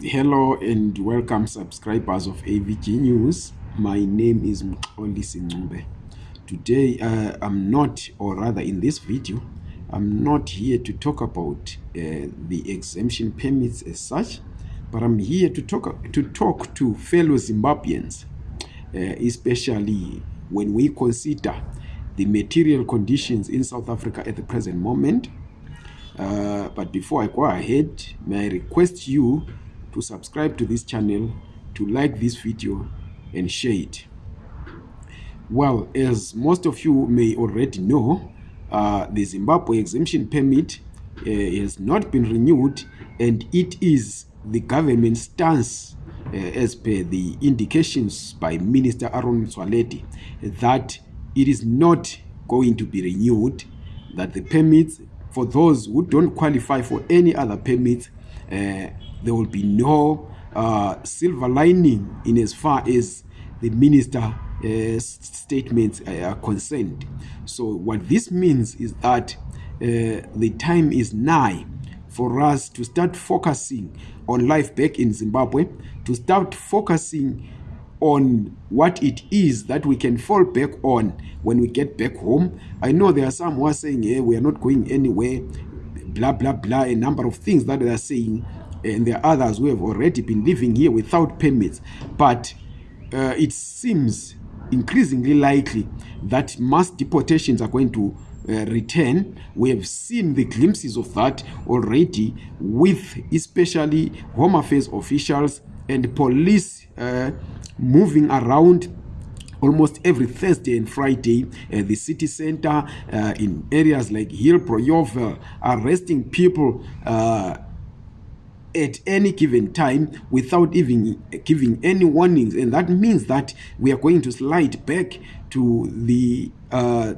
hello and welcome subscribers of avg news my name is mxoli sincube today uh, i'm not or rather in this video i'm not here to talk about uh, the exemption permits as such but i'm here to talk to, talk to fellow zimbabweans uh, especially when we consider the material conditions in south africa at the present moment uh, but before i go ahead may i request you to subscribe to this channel to like this video and share it well as most of you may already know uh, the zimbabwe exemption permit uh, has not been renewed and it is the government stance uh, as per the indications by minister aron swaledi that it is not going to be renewed that the permits for those who don't qualify for any other permits Uh, there will be no uh, silver lining in as far as the minister uh, statements uh, are concerned. So what this means is that uh, the time is nigh for us to start focusing on life back in Zimbabwe, to start focusing on what it is that we can fall back on when we get back home. I know there are some who are saying, hey, eh, we are not going anywhere. blah blah blah a number of things that they are saying and there are others who have already been living here without permits but uh, it seems increasingly likely that mass deportations are going to uh, return we have seen the glimpses of that already with especially home affairs officials and police uh, moving around almost every thursday and friday uh, the city center uh, in areas like hillbroyovel uh, arresting people uh, at any given time without even giving any warnings and that means that we are going to slide back to the uh,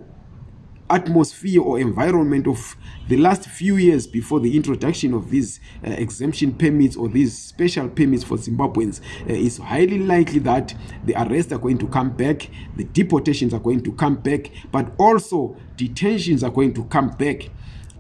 atmosphere or environment of the last few years before the introduction of these uh, exemption permits or these special permits for Zimbabweans, uh, it's highly likely that the arrests are going to come back, the deportations are going to come back, but also detentions are going to come back.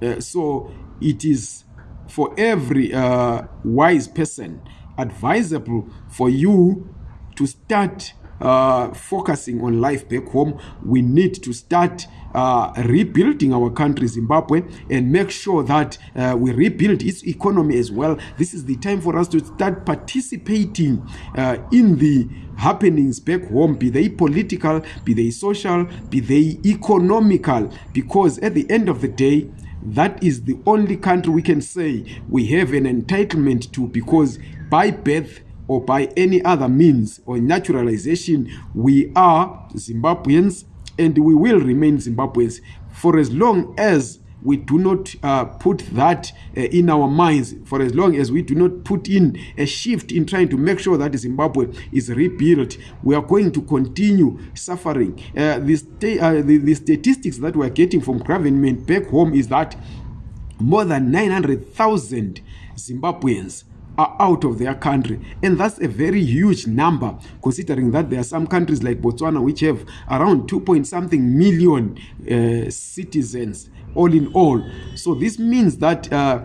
Uh, so it is for every uh, wise person advisable for you to start uh, focusing on life back home. We need to start uh, rebuilding our country zimbabwe and make sure that uh, we rebuild its economy as well this is the time for us to start participating uh, in the happenings back home be they political be they social be they economical because at the end of the day that is the only country we can say we have an entitlement to because by birth or by any other means or naturalization we are zimbabweans and we will remain zimbabweans for as long as we do not uh, put that uh, in our minds for as long as we do not put in a shift in trying to make sure that zimbabwe is rebuilt we are going to continue suffering uh, the, sta uh, the, the statistics that weare getting from government back home is that more than 900000 zimbabweans are out of their country and that's a very huge number considering that there are some countries like botswana which have around 2 something million uh, citizens all in all so this means that uh,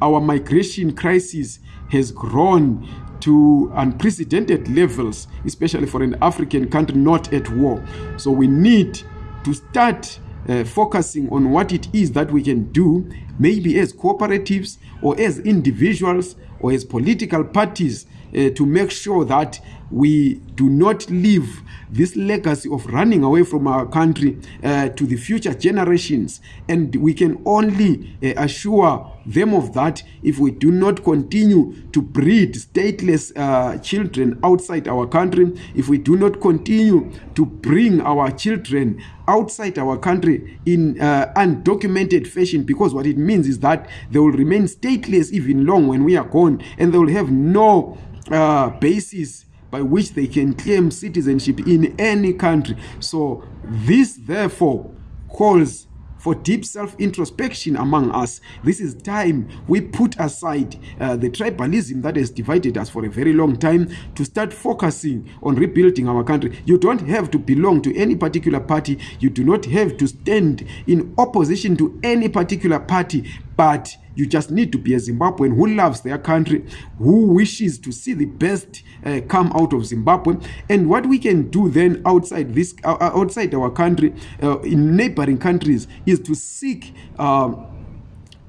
our migration crisis has grown to unprecedented levels especially for an african country not at war so we need to start uh, focusing on what it is that we can do maybe as cooperatives or as individuals or as political parties uh, to make sure that we do not leave this legacy of running away from our country uh, to the future generations and we can only uh, assure them of that if we do not continue to breed stateless uh, children outside our country if we do not continue to bring our children outside our country in uh, undocumented fashion because what it means is that they will remain stateless even long when we are gone and they will have no uh, basis uh, by which they can claim citizenship in any country so this therefore calls for deep self introspection among us this is time we put aside uh, the tribalism that has divided us for a very long time to start focusing on rebuilding our country you don't have to belong to any particular party you do not have to stand in opposition to any particular party but you just need to be a zimbabwean who loves their country who wishes to see the best uh, come out of zimbabwe and what we can do then outside this uh, uh outside our country uh, in neighboring countries is to seek um,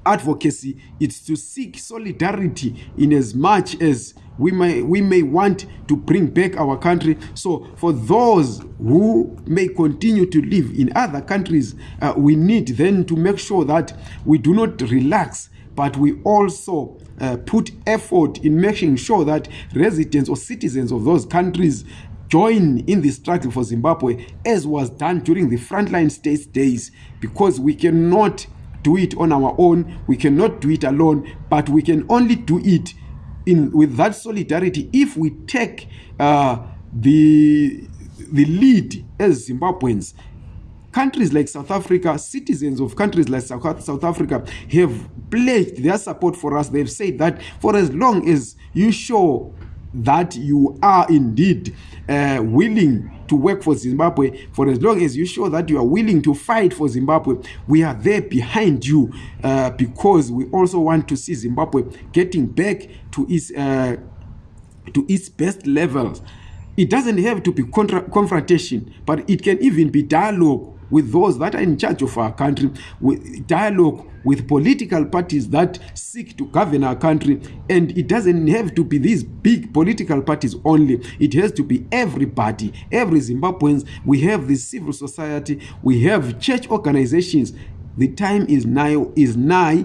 advocacy it's to seek solidarity in as much as we may, we may want to bring back our country. So, for those who may continue to live in other countries, uh, we need then to make sure that we do not relax, but we also uh, put effort in making sure that residents or citizens of those countries join in the struggle for Zimbabwe, as was done during the frontline states days, because we cannot do it on our own, we cannot do it alone, but we can only do it in with that solidarity if we take uh, the, the lead as zimbabweans countries like south africa citizens of countries like south africa have pledged their support for us they've said that for as long as you show that you are indeed uh, willing to work for zimbabwe for as long as you show that you are willing to fight for zimbabwe we are there behind you uh, because we also want to see zimbabwe getting back to its, uh, to its best levels it doesn't have to be confrontation but it can even be dialogue with those that are in charge of our country with dialogue with political parties that seek to govern our country and it doesn't have to be these big political parties only it has to be everybody every zimbabweans we have the civil society we have church organizations The time is now is nigh